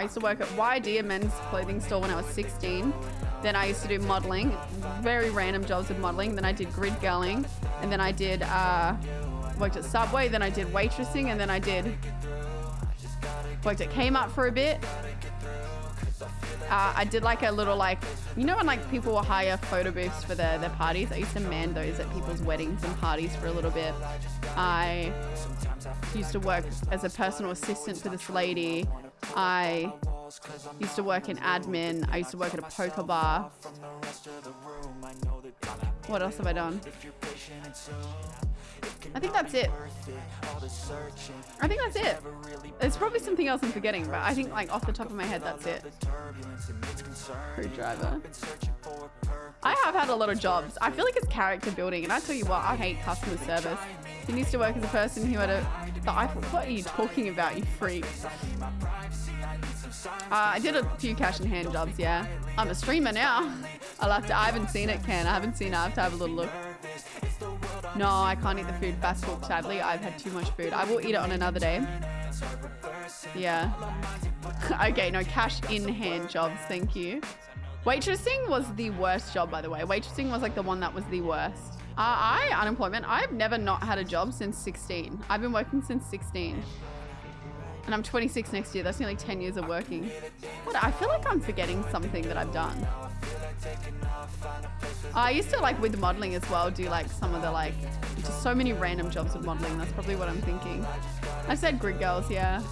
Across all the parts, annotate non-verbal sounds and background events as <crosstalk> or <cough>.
I used to work at YD, a men's clothing store when I was 16. Then I used to do modeling, very random jobs with modeling. Then I did grid girling, and then I did uh, worked at Subway. Then I did waitressing, and then I did worked at Kmart for a bit. Uh, I did like a little like, you know when like people will hire photo booths for their, their parties? I used to man those at people's weddings and parties for a little bit. I used to work as a personal assistant for this lady. I used to work in admin. I used to work at a poker bar. What else have I done? I think that's it. I think that's it. There's probably something else I'm forgetting, but I think like off the top of my head, that's it. Crew driver. I have had a lot of jobs. I feel like it's character building, and I tell you what, I hate customer service. I used to work as a person who had a the iPhone. What are you talking about, you freak? Uh, I did a few cash in hand jobs, yeah. I'm a streamer now. I'll have to, I haven't seen it, Ken. I haven't seen it. I have to have a little look. No, I can't eat the food fast food, sadly. I've had too much food. I will eat it on another day. Yeah. <laughs> okay, no, cash in hand jobs. Thank you. Waitressing was the worst job, by the way. Waitressing was like the one that was the worst. Uh, I, unemployment, I've never not had a job since 16. I've been working since 16. And I'm 26 next year. That's nearly 10 years of working. What? I feel like I'm forgetting something that I've done. I used to like with modeling as well do like some of the like just so many random jobs with modeling. That's probably what I'm thinking. I said grid girls, yeah.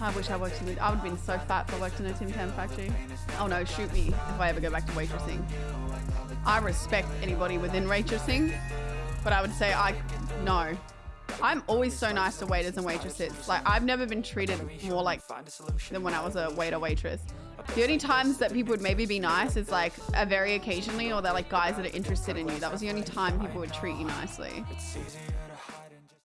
I wish I worked in the, I would have been so fat if I worked in a Tim Tam factory. Oh no, shoot me if I ever go back to waitressing. I respect anybody within waitressing, but I would say I, no. I'm always so nice to waiters and waitresses. Like I've never been treated more like than when I was a waiter waitress. The only times that people would maybe be nice is like a very occasionally or they're like guys that are interested in you. That was the only time people would treat you nicely.